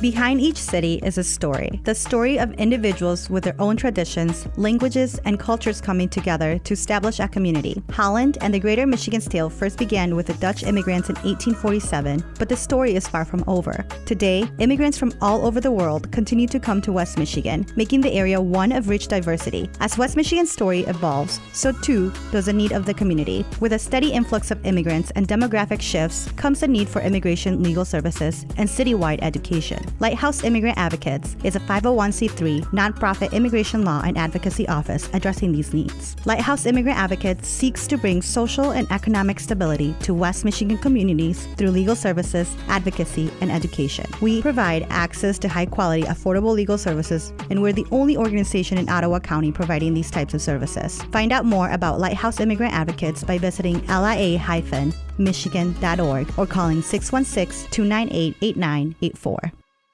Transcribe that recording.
Behind each city is a story. The story of individuals with their own traditions, languages, and cultures coming together to establish a community. Holland and the Greater Michigan's tale first began with the Dutch immigrants in 1847, but the story is far from over. Today, immigrants from all over the world continue to come to West Michigan, making the area one of rich diversity. As West Michigan's story evolves, so too does the need of the community. With a steady influx of immigrants and demographic shifts comes the need for immigration legal services and citywide education. Lighthouse Immigrant Advocates is a 501c3 nonprofit immigration law and advocacy office addressing these needs. Lighthouse Immigrant Advocates seeks to bring social and economic stability to West Michigan communities through legal services, advocacy, and education. We provide access to high quality, affordable legal services, and we're the only organization in Ottawa County providing these types of services. Find out more about Lighthouse Immigrant Advocates by visiting lia-michigan.org or calling 616 298 8984.